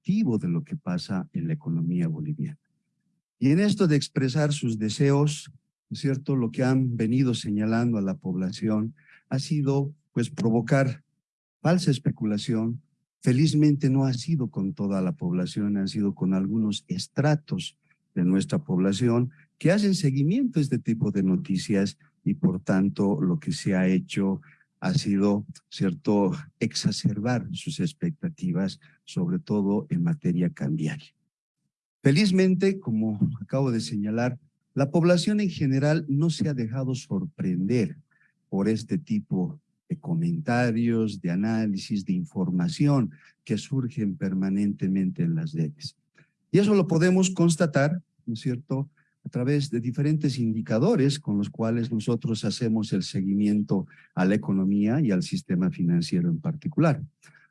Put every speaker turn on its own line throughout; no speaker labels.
activo de lo que pasa en la economía boliviana. Y en esto de expresar sus deseos, cierto? Lo que han venido señalando a la población ha sido, pues, provocar falsa especulación. Felizmente no ha sido con toda la población, ha sido con algunos estratos de nuestra población que hacen seguimiento a este tipo de noticias y por tanto lo que se ha hecho ha sido, cierto, exacerbar sus expectativas, sobre todo en materia cambiaria. Felizmente, como acabo de señalar, la población en general no se ha dejado sorprender por este tipo de comentarios, de análisis, de información que surgen permanentemente en las redes. Y eso lo podemos constatar, ¿no es cierto?, a través de diferentes indicadores con los cuales nosotros hacemos el seguimiento a la economía y al sistema financiero en particular.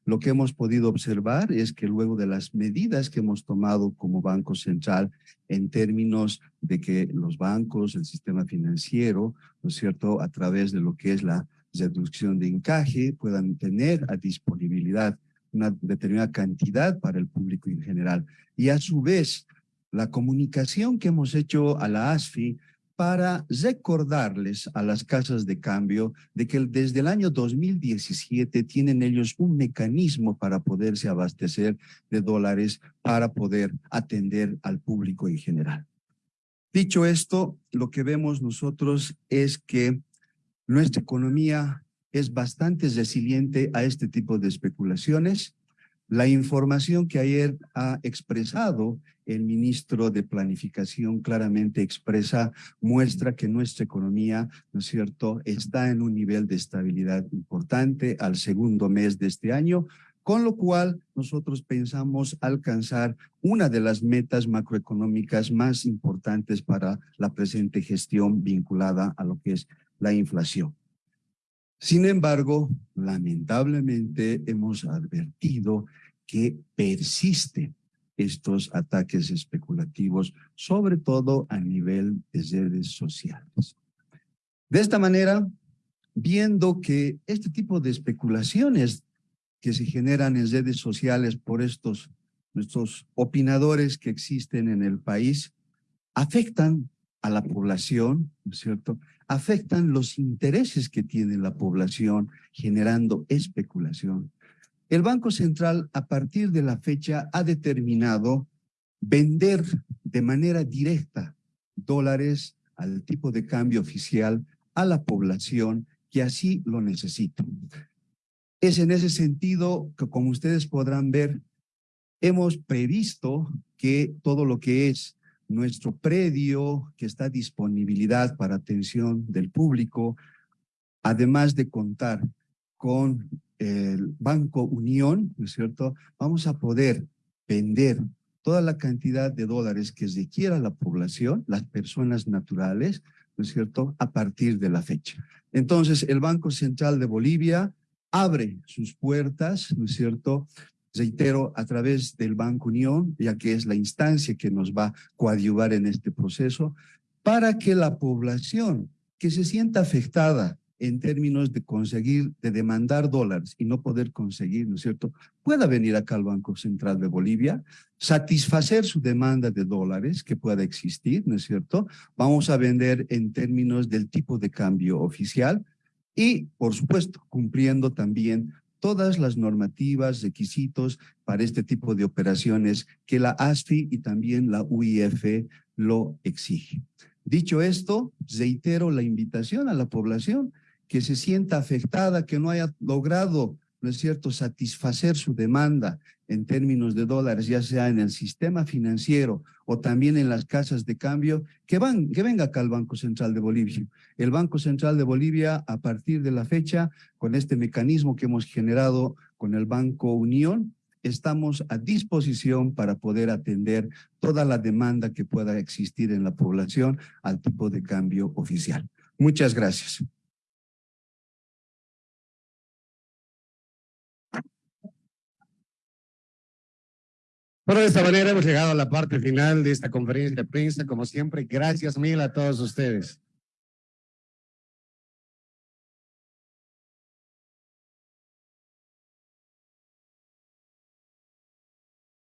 Lo que hemos podido observar es que luego de las medidas que hemos tomado como Banco Central en términos de que los bancos, el sistema financiero, ¿no es cierto?, a través de lo que es la reducción de encaje, puedan tener a disponibilidad una determinada cantidad para el público en general. Y a su vez, la comunicación que hemos hecho a la ASFI para recordarles a las casas de cambio de que desde el año 2017 tienen ellos un mecanismo para poderse abastecer de dólares para poder atender al público en general. Dicho esto, lo que vemos nosotros es que nuestra economía es bastante resiliente a este tipo de especulaciones la información que ayer ha expresado el ministro de Planificación claramente expresa, muestra que nuestra economía, ¿no es cierto?, está en un nivel de estabilidad importante al segundo mes de este año, con lo cual nosotros pensamos alcanzar una de las metas macroeconómicas más importantes para la presente gestión vinculada a lo que es la inflación. Sin embargo, lamentablemente hemos advertido que persisten estos ataques especulativos, sobre todo a nivel de redes sociales. De esta manera, viendo que este tipo de especulaciones que se generan en redes sociales por estos nuestros opinadores que existen en el país, afectan a la población, ¿no es cierto? Afectan los intereses que tiene la población generando especulación. El Banco Central a partir de la fecha ha determinado vender de manera directa dólares al tipo de cambio oficial a la población que así lo necesita. Es en ese sentido que, como ustedes podrán ver, hemos previsto que todo lo que es nuestro predio que está a disponibilidad para atención del público, además de contar con el Banco Unión, ¿no es cierto? Vamos a poder vender toda la cantidad de dólares que requiera la población, las personas naturales, ¿no es cierto?, a partir de la fecha. Entonces, el Banco Central de Bolivia abre sus puertas, ¿no es cierto?, reitero, a través del Banco Unión, ya que es la instancia que nos va a coadyuvar en este proceso, para que la población que se sienta afectada en términos de conseguir, de demandar dólares y no poder conseguir, ¿no es cierto?, pueda venir acá al Banco Central de Bolivia, satisfacer su demanda de dólares que pueda existir, ¿no es cierto? Vamos a vender en términos del tipo de cambio oficial y, por supuesto, cumpliendo también todas las normativas, requisitos para este tipo de operaciones que la ASFI y también la UIF lo exigen. Dicho esto, reitero la invitación a la población que se sienta afectada, que no haya logrado, ¿no es cierto?, satisfacer su demanda en términos de dólares, ya sea en el sistema financiero o también en las casas de cambio, que, venga acá al Banco Central de Bolivia. El Banco Central de Bolivia, a partir de la fecha, con este mecanismo que hemos generado con el Banco Unión, estamos a disposición para poder atender toda la demanda que pueda existir en la población al tipo de cambio oficial. Muchas gracias.
Bueno, de esta manera hemos llegado a la parte final de esta conferencia de prensa. Como siempre, gracias mil a todos ustedes.